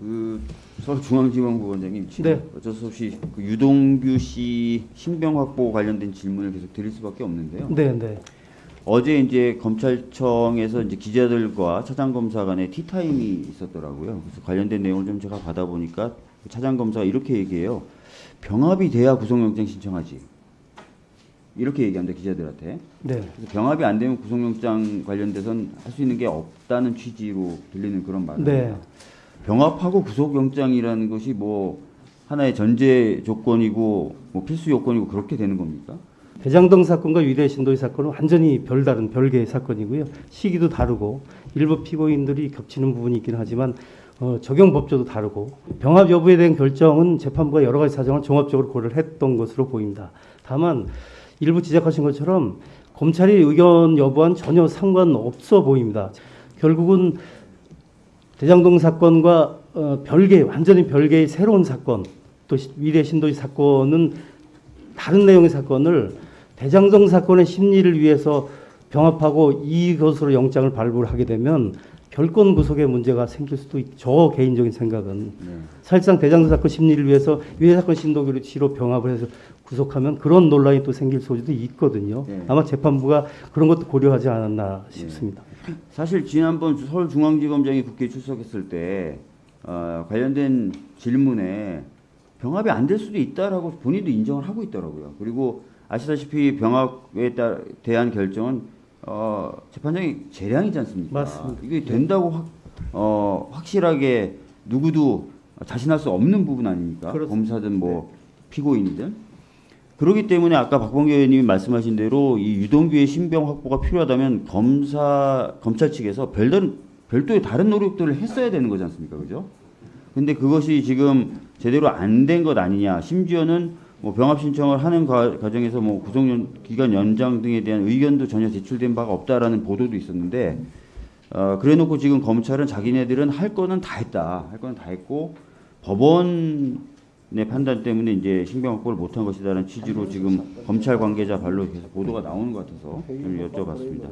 그 서울중앙지검부 원장님 지금 네. 어쩔 수 없이 그 유동규 씨 신병 확보 관련된 질문을 계속 드릴 수밖에 없는데요. 네, 네. 어제 이제 검찰청에서 이제 기자들과 차장 검사 간의 티타임이 있었더라고요. 그래서 관련된 내용을 좀 제가 받아보니까 그 차장 검사가 이렇게 얘기해요. 병합이 돼야 구속영장 신청하지. 이렇게 얘기합니다 기자들한테. 네. 그래서 병합이 안 되면 구속영장 관련돼선 할 수 있는 게 없다는 취지로 들리는 그런 말입니다. 네. 병합하고 구속영장이라는 것이 뭐 하나의 전제 조건이고 뭐 필수 요건이고 그렇게 되는 겁니까? 대장동 사건과 위례 신도시 사건은 완전히 별다른 별개의 사건이고요. 시기도 다르고 일부 피고인들이 겹치는 부분이 있긴 하지만 어, 적용 법조도 다르고 병합 여부에 대한 결정은 재판부가 여러 가지 사정을 종합적으로 고려를 했던 것으로 보입니다. 다만 일부 지적하신 것처럼 검찰이 의견 여부와는 전혀 상관없어 보입니다. 결국은 대장동 사건과 어, 별개 완전히 별개의 새로운 사건 또 시- 위례 신도시 사건은 다른 내용의 사건을 대장동 사건의 심리를 위해서 병합하고 이것으로 영장을 발부를 하게 되면 결권 구속에 문제가 생길 수도 있. 저 개인적인 생각은 네. 사실상 대장동 사건 심리를 위해서 위례 사건 신도기로 지로 병합을 해서 구속하면 그런 논란이 또 생길 소지도 있거든요. 네. 아마 재판부가 그런 것도 고려하지 않았나 싶습니다. 사실 지난번 서울중앙지검장이 국회에 출석했을 때 어, 관련된 질문에 병합이 안 될 수도 있다라고 본인도 인정을 하고 있더라고요. 그리고 아시다시피 병합에 따, 대한 결정은 어, 재판장이 재량이지 않습니까? 맞습니다. 이게 된다고 확, 어, 확실하게 누구도 자신할 수 없는 부분 아닙니까? 그렇습니다. 검사든 뭐 피고인이든. 그렇기 때문에 아까 박범계 의원님이 말씀하신 대로 이 유동규의 신병 확보가 필요하다면 검사 검찰 측에서 별다른 별도의 다른 노력들을 했어야 되는 거지 않습니까, 그죠? 근데 그것이 지금 제대로 안 된 것 아니냐. 심지어는 뭐 병합 신청을 하는 과, 과정에서 뭐 구속 연, 기간 연장 등에 대한 의견도 전혀 제출된 바가 없다라는 보도도 있었는데 어, 그래놓고 지금 검찰은 자기네들은 할 거는 다 했다. 할 거는 다 했고 법원의 판단 때문에 이제 신병 확보를 못한 것이다라는 취지로 지금 검찰 관계자 발로 계속 보도가 나오는 것 같아서 좀 여쭤봤습니다.